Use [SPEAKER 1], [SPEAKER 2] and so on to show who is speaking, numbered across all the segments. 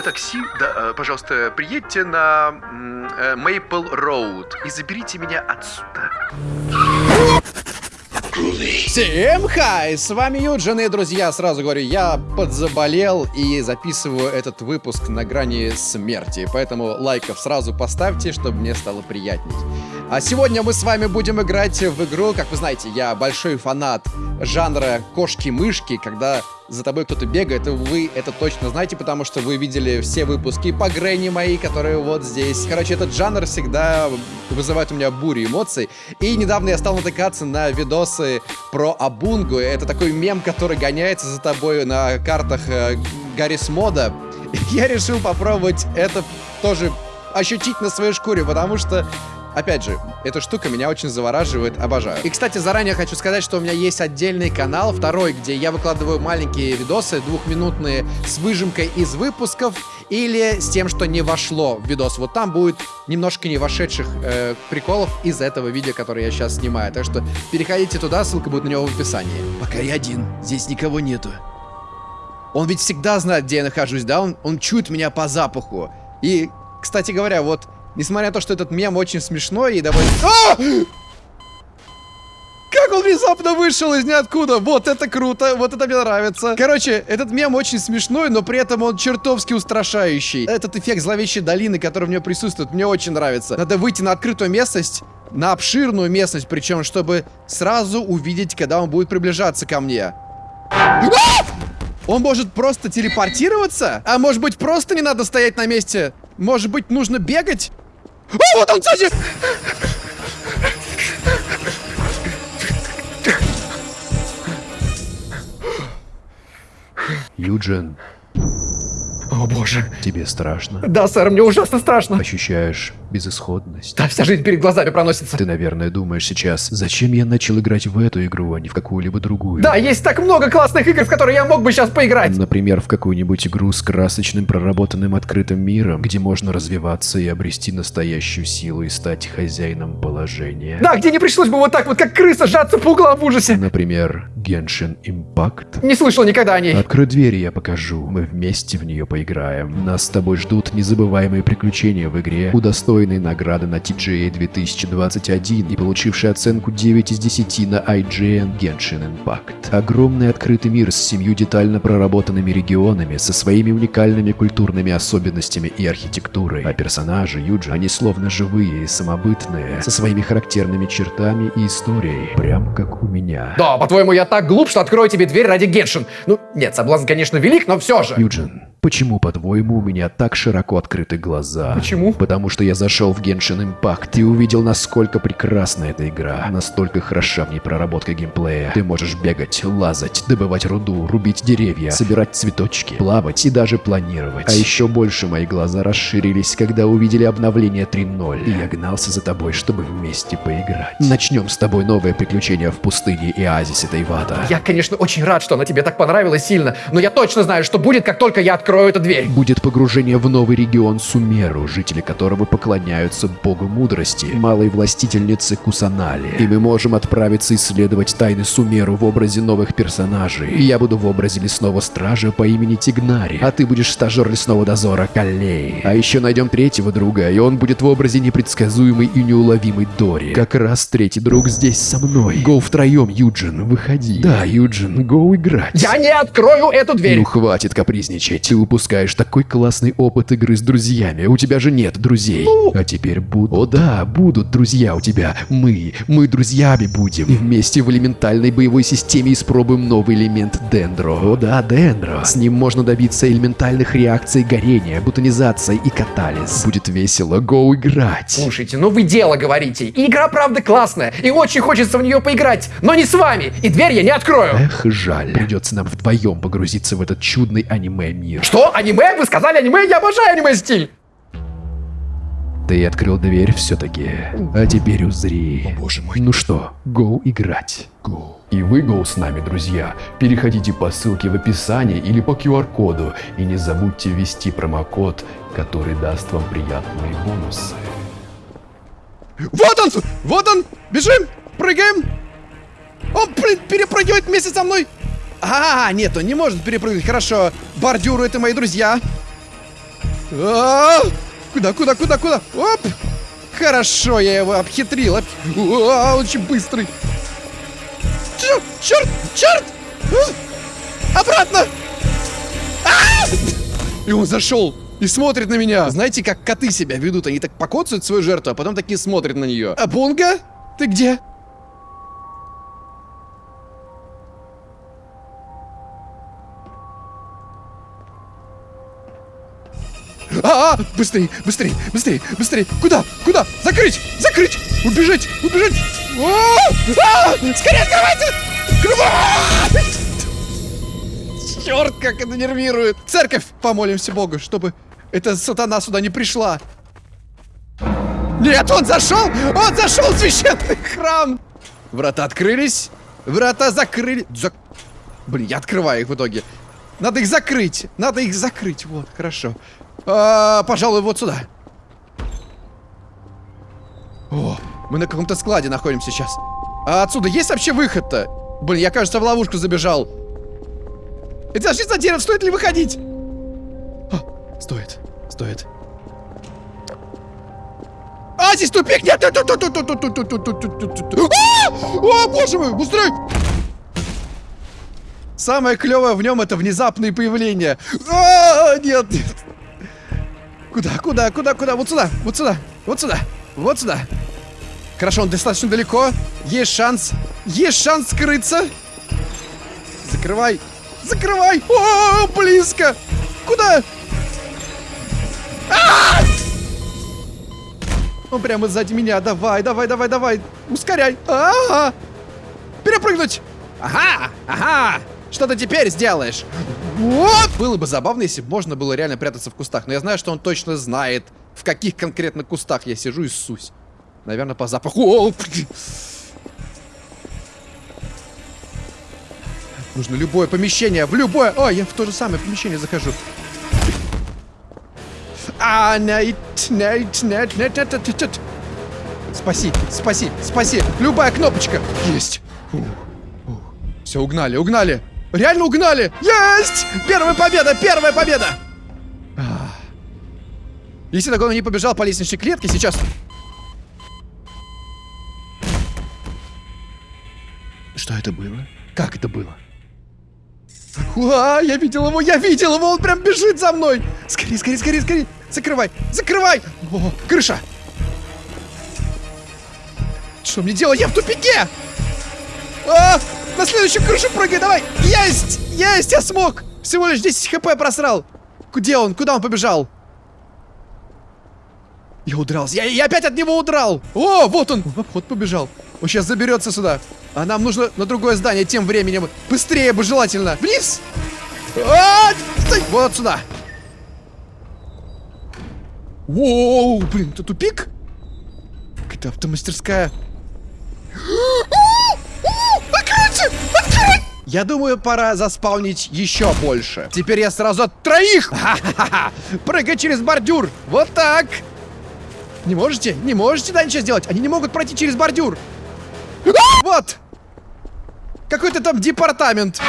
[SPEAKER 1] вызовете такси? Да, э, пожалуйста, приедьте на Мейпл Роуд и заберите меня отсюда.
[SPEAKER 2] Всем хай! С вами Юджин и, друзья, сразу говорю, я подзаболел и записываю этот выпуск на грани смерти, поэтому лайков сразу поставьте, чтобы мне стало приятней. А сегодня мы с вами будем играть в игру, как вы знаете, я большой фанат жанра кошки-мышки, когда за тобой кто-то бегает, и вы это точно знаете, потому что вы видели все выпуски по Грэнни мои, которые вот здесь. Короче, этот жанр всегда вызывает у меня бурю эмоций. И недавно я стал натыкаться на видосы про Абунгу. Это такой мем, который гоняется за тобой на картах э, Гаррис Мода. Я решил попробовать это тоже ощутить на своей шкуре, потому что Опять же, эта штука меня очень завораживает, обожаю. И, кстати, заранее хочу сказать, что у меня есть отдельный канал, второй, где я выкладываю маленькие видосы, двухминутные, с выжимкой из выпусков, или с тем, что не вошло в видос. Вот там будет немножко не вошедших э, приколов из этого видео, которое я сейчас снимаю. Так что переходите туда, ссылка будет на него в описании. Пока я один, здесь никого нету. Он ведь всегда знает, где я нахожусь, да? Он, он чует меня по запаху. И, кстати говоря, вот Несмотря на то, что этот мем очень смешной и довольно... А! Как он внезапно вышел из ниоткуда. Вот это круто, вот это мне нравится. Короче, этот мем очень смешной, но при этом он чертовски устрашающий. Этот эффект зловещей долины, который в нем присутствует, мне очень нравится. Надо выйти на открытую местность, на обширную местность, причем, чтобы сразу увидеть, когда он будет приближаться ко мне. А! Он может просто телепортироваться? А может быть, просто не надо стоять на месте? Может быть, нужно бегать? О, вот он сзади!
[SPEAKER 3] Юджин.
[SPEAKER 2] О боже.
[SPEAKER 3] Тебе страшно?
[SPEAKER 2] Да, сэр, мне ужасно страшно.
[SPEAKER 3] Ощущаешь безысходность?
[SPEAKER 2] Да, вся жизнь перед глазами проносится.
[SPEAKER 3] Ты, наверное, думаешь сейчас, зачем я начал играть в эту игру, а не в какую-либо другую?
[SPEAKER 2] Да, есть так много классных игр, в которые я мог бы сейчас поиграть.
[SPEAKER 3] Например, в какую-нибудь игру с красочным проработанным открытым миром, где можно развиваться и обрести настоящую силу и стать хозяином положения.
[SPEAKER 2] Да, где не пришлось бы вот так вот, как крыса, сжаться по углам в ужасе.
[SPEAKER 3] Например, Genshin Impact.
[SPEAKER 2] Не слышал никогда о ней.
[SPEAKER 3] Открой дверь, я покажу. Мы вместе в нее поиграем. Нас с тобой ждут незабываемые приключения в игре, удостоенные награды на TGA 2021 и получившие оценку 9 из 10 на IGN Genshin Impact. Огромный открытый мир с семью детально проработанными регионами, со своими уникальными культурными особенностями и архитектурой. А персонажи Юджи, они словно живые и самобытные, со своими характерными чертами и историей, прям как у меня.
[SPEAKER 2] Да, по-твоему, я так глуп, что открою тебе дверь ради Геншин. Ну, нет, соблазн, конечно, велик, но все же.
[SPEAKER 3] Юджин, почему, по-твоему, у меня так широко открыты глаза?
[SPEAKER 2] Почему?
[SPEAKER 3] Потому что я зашел в Genshin Impact и увидел, насколько прекрасна эта игра. Настолько хороша в ней проработка геймплея. Ты можешь бегать, лазать, добывать руду, рубить деревья, собирать цветочки, плавать и даже планировать. А еще больше мои глаза расширились, когда увидели обновление 3.0. И я гнался за тобой, чтобы вместе поиграть. Начнем с тобой новое приключение в пустыне и оазисе Тайвата.
[SPEAKER 2] Я, конечно, очень рад, что она тебе так понравилась сильно, но я точно знаю, что будет, как только я открою эту дверь.
[SPEAKER 3] Будет погружение в новый регион Сумеру, жители которого поклоняются богу мудрости, малой властительнице Кусанали. И мы можем отправиться исследовать тайны Сумеру в образе новых персонажей. И я буду в образе лесного стража по имени Тигнари, а ты будешь стажер лесного дозора Каллей. А еще найдем третьего друга, и он будет в образе непредсказуемой и неуловимой Дори. Как раз третий друг здесь со мной. Гоу втроем, Юджин, выходи. Да, Юджин, гоу играть.
[SPEAKER 2] Я не открою эту дверь!
[SPEAKER 3] Ну хватит капризничать. Ты упускаешь такой классный опыт игры с друзьями. У тебя же нет друзей.
[SPEAKER 2] Ну.
[SPEAKER 3] А теперь будут. О да, будут друзья у тебя. Мы. Мы друзьями будем. И вместе в элементальной боевой системе испробуем новый элемент Дендро. О да, Дендро. С ним можно добиться элементальных реакций горения, бутонизации и катализ. Будет весело. Гоу играть.
[SPEAKER 2] Слушайте, ну вы дело говорите. И игра правда классная, и очень хочется в нее поиграть, но не с вами, и дверь я не открою.
[SPEAKER 3] Эх, жаль. Придется нам вдвоем погрузиться в этот чудный аниме-мир.
[SPEAKER 2] Что? Аниме? Вы сказали аниме? Я обожаю аниме-стиль.
[SPEAKER 3] Ты открыл дверь все-таки. А теперь узри.
[SPEAKER 2] О, боже мой.
[SPEAKER 3] Ну что, гоу играть.
[SPEAKER 2] Go.
[SPEAKER 3] И вы гоу с нами, друзья. Переходите по ссылке в описании или по QR-коду. И не забудьте ввести промокод, который даст вам приятные бонусы.
[SPEAKER 2] Вот он! Вот он! Бежим! Прыгаем! Он, блин, перепрыгивает вместе со мной! А, нет, он не может перепрыгнуть. Хорошо. Бордюры — это мои друзья. А! Куда, куда, куда, куда? Оп! Хорошо, я его обхитрил. Очень быстрый. Черт, черт, черт! А! Обратно! А! И он зашел и смотрит на меня. Знаете, как коты себя ведут? Они так покоцают свою жертву, а потом такие смотрят на нее. А Бонга? Ты где? Быстрей, быстрей, быстрей, быстрей. Куда? Куда? Закрыть! Закрыть! Убежать! Убежать! -а! Скорее открывайте! Открывай! Черт, как это нервирует! Церковь! Помолимся Богу, чтобы эта сатана сюда не пришла. Нет, он зашел! Он зашел в священный храм! Врата открылись. Врата закрыли. Зак... Блин, я открываю их в итоге. Надо их закрыть. Надо их закрыть. Вот, хорошо. А, пожалуй, вот сюда. О, мы на каком-то складе находимся сейчас. А отсюда есть вообще выход-то? Блин, я, кажется, в ловушку забежал. Это вообще за дерево, стоит ли выходить? А, стоит, стоит. А, здесь тупик! Нет! О, боже мой, быстрее! Самое клевое в нем это внезапные появления. А, нет, нет. Куда, куда, куда, куда? Вот сюда, вот сюда, вот сюда, вот сюда. Хорошо, он достаточно далеко. Есть шанс. Есть шанс скрыться. Закрывай. Закрывай. О, близко. Куда? А! Он прямо сзади меня. Давай, давай, давай, давай. Ускоряй. А -а -а. Перепрыгнуть. Ага, ага. Что ты теперь сделаешь? Вот! Было бы забавно, если бы можно было реально прятаться в кустах. Но я знаю, что он точно знает, в каких конкретно кустах я сижу и ссусь. Наверное, по запаху. Нужно любое помещение, в любое... О, я в то же самое помещение захожу. А, нет, нет, нет, нет, нет, нет, нет. Спаси, спаси, спаси. Любая кнопочка. Есть. Все, угнали, угнали. Реально угнали! Есть! Первая победа! Первая победа! Если так он не побежал по лестничной клетке, сейчас... Что это было? Как это было? Уа, я видел его, я видел его, он прям бежит за мной! Скорее, скорее, скорее, скорее! Закрывай! Закрывай! О, крыша! Что мне делать? Я в тупике! А! На следующую крышу прыгай, давай! Есть! Есть, я смог! Всего лишь 10 хп просрал. Где он? Куда он побежал? Я удрался. Я, я опять от него удрал. О, вот он. В обход побежал. Он сейчас заберется сюда. А нам нужно на другое здание тем временем. Быстрее бы желательно. Вниз. А, вот сюда. Воу, блин, это тупик? Какая-то автомастерская. Я думаю, пора заспаунить еще больше. Теперь я сразу от троих! Ха-ха-ха! Прыгай через бордюр! Вот так! Не можете? Не можете да, ничего сделать? Они не могут пройти через бордюр! Вот! Какой-то там департамент.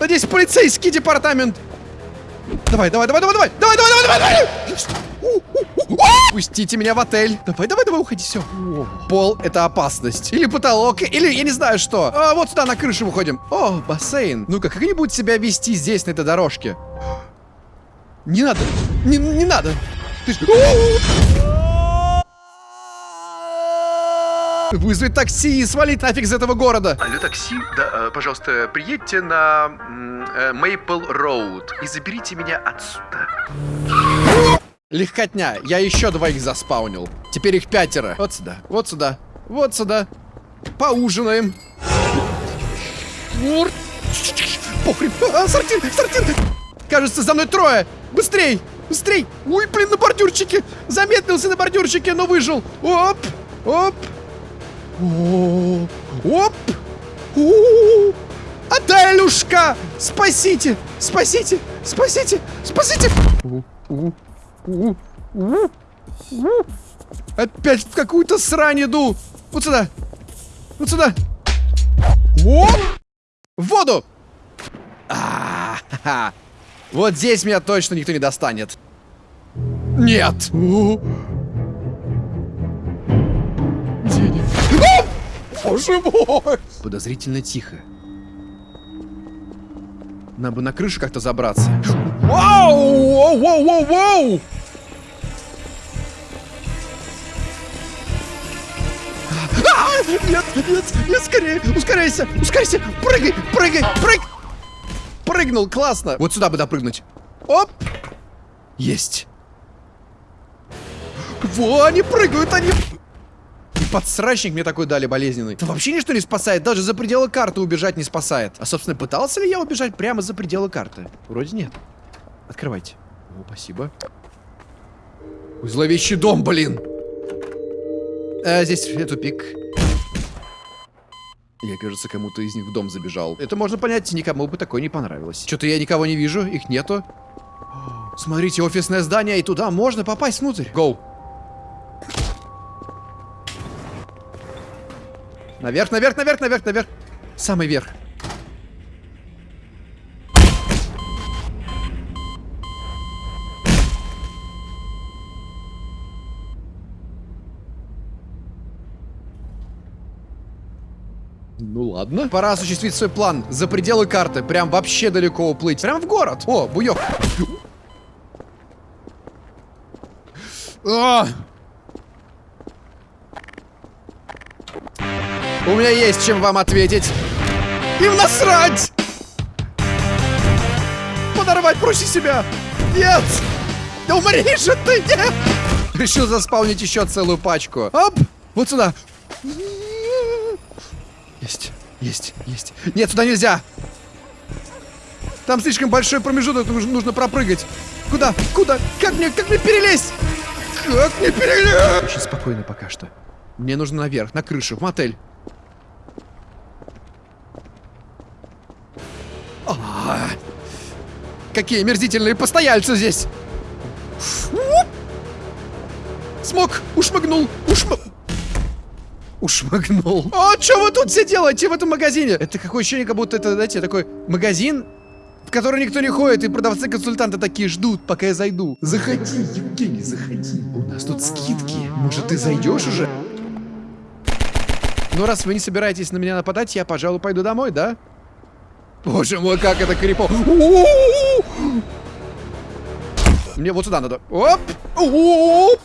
[SPEAKER 2] Надеюсь, полицейский департамент. Давай, давай, давай, давай, давай! Давай, давай, давай, давай, давай! Пустите меня в отель. Давай, давай, давай, уходи, все. Пол — это опасность. Или потолок, или я не знаю что. А, вот сюда на крышу выходим. О, бассейн. Ну-ка, как они будут себя вести здесь, на этой дорожке? Не надо, не, не надо. Ты ж... Вызвать такси и свалить нафиг из этого города.
[SPEAKER 1] Алло, такси, да, э, пожалуйста, приедьте на э, Роуд и заберите меня отсюда.
[SPEAKER 2] Легкотня. Я еще двоих заспаунил. Теперь их пятеро. Вот сюда, вот сюда, вот сюда. Поужинаем. Похрен. А, сортир, сортир. Кажется, за мной трое. Быстрей, быстрей. Ой, блин, на бордюрчике. Замедлился на бордюрчике, но выжил. Оп, оп. Оп. У Отелюшка! Спасите! Спасите! Спасите! Спасите! Опять в какую-то срань иду! Вот сюда! Вот сюда! О! В воду! А -ха -ха. Вот здесь меня точно никто не достанет. Нет! Денег. А! Боже мой! Подозрительно тихо. Нам бы на крышу как-то забраться. Вау! Воу, воу, воу, воу! А! Нет, нет, нет, скорее, ускоряйся, ускоряйся, прыгай, прыгай, прыг! Прыгнул, классно. Вот сюда бы допрыгнуть. Оп! Есть. Во, они прыгают, они... Подсрачник мне такой дали болезненный. Это вообще ничто не спасает, даже за пределы карты убежать не спасает. А, собственно, пытался ли я убежать прямо за пределы карты? Вроде нет. Открывайте. О, спасибо. Ой, зловещий дом, блин. А, здесь тупик. Я, кажется, кому-то из них в дом забежал. Это можно понять, никому бы такое не понравилось. Что-то я никого не вижу, их нету. Смотрите, офисное здание, и туда можно попасть внутрь. Гоу. Наверх, наверх, наверх, наверх, наверх. Самый верх. Ну ладно. Пора осуществить свой план. За пределы карты. Прям вообще далеко уплыть. Прям в город. О, буёк. А! У меня есть чем вам ответить. Им насрать! Подорвать проще себя. Нет! Да умри же ты, нет! Решил заспаунить еще целую пачку. Оп! Вот сюда. Есть, есть, есть. Нет, сюда нельзя. Там слишком большой промежуток, нужно, пропрыгать. Куда? Куда? Как мне, как мне перелезть? Как мне перелезть? Очень спокойно пока что. Мне нужно наверх, на крышу, в мотель. Какие мерзительные постояльцы здесь! Смог! Ушмыгнул! Ушм... Ушмыгнул. А что вы тут все делаете в этом магазине? Это какое ощущение, как будто это, знаете, такой магазин, в который никто не ходит, и продавцы-консультанты такие ждут, пока я зайду. Заходи, Евгений, заходи. У нас тут скидки. Может, ты зайдешь уже? Ну, раз вы не собираетесь на меня нападать, я, пожалуй, пойду домой, да? Боже мой, как это крипово. Мне вот сюда надо. Оп! Оп!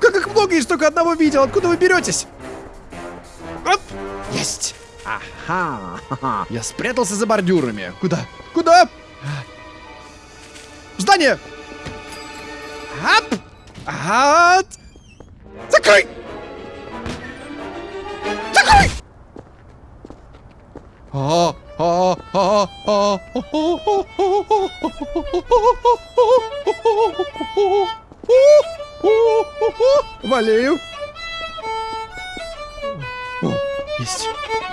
[SPEAKER 2] Как их много, я только одного видел. Откуда вы беретесь? Оп! Есть! Ага! Я спрятался за бордюрами. Куда? Куда? В здание! Ап! Ага! Закрой! Закрой! А, Валею. О, есть.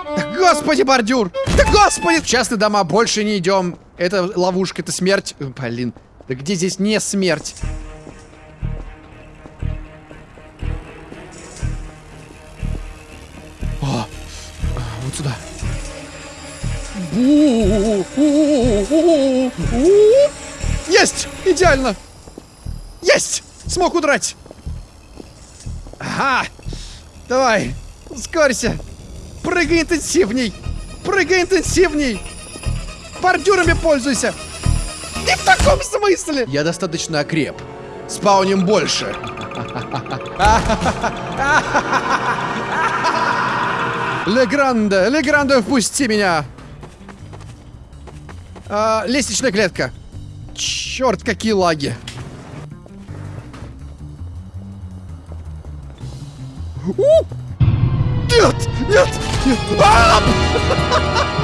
[SPEAKER 2] Да господи, бордюр! Да господи! В частные дома больше не идем. Это ловушка, это смерть. Блин, да где здесь не смерть? Есть! Идеально! Есть! Смог удрать! Ага! Давай! Ускорься! Прыгай интенсивней! Прыгай интенсивней! Бордюрами пользуйся! Не в таком смысле! Я достаточно окреп. Спауним больше. Легранде, Легранде, впусти меня! А, лестничная клетка. Черт, какие лаги. У! Нет! Нет! Нет! А!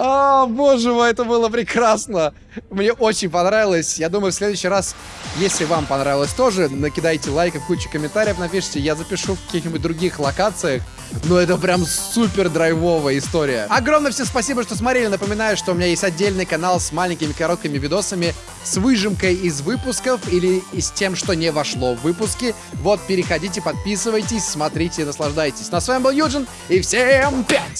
[SPEAKER 2] А, боже мой, это было прекрасно. Мне очень понравилось. Я думаю, в следующий раз, если вам понравилось тоже, накидайте лайков, кучу комментариев напишите. Я запишу в каких-нибудь других локациях. Но это прям супер драйвовая история. Огромное всем спасибо, что смотрели. Напоминаю, что у меня есть отдельный канал с маленькими короткими видосами, с выжимкой из выпусков или с тем, что не вошло в выпуски. Вот, переходите, подписывайтесь, смотрите, наслаждайтесь. Ну а с вами был Юджин, и всем пять!